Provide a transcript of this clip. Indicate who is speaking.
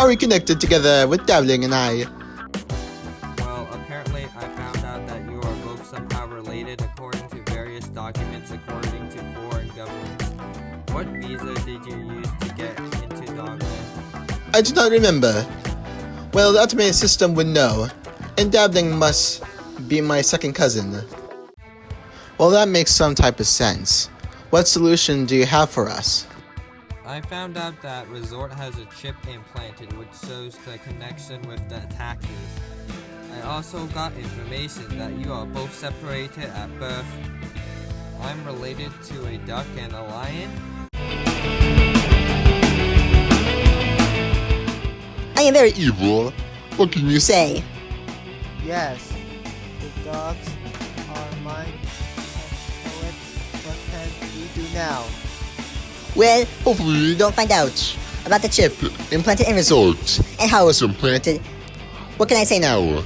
Speaker 1: are we connected together with Dabbling and I?
Speaker 2: Well, apparently I found out that you are both somehow related according to various documents according to foreign governments. What visa did you use to get into Dogland?
Speaker 1: I do not remember. Well, the automated system would know, and Dabbling must be my second cousin. Well, that makes some type of sense. What solution do you have for us?
Speaker 2: I found out that Resort has a chip implanted which shows the connection with the attackers. I also got information that you are both separated at birth. I'm related to a duck and a lion.
Speaker 1: I am very evil. What can you say?
Speaker 3: Yes, the dogs are mine. What, what can we do now?
Speaker 1: Well, hopefully we don't find out about the chip implanted in Resort and how it was implanted. What can I say now?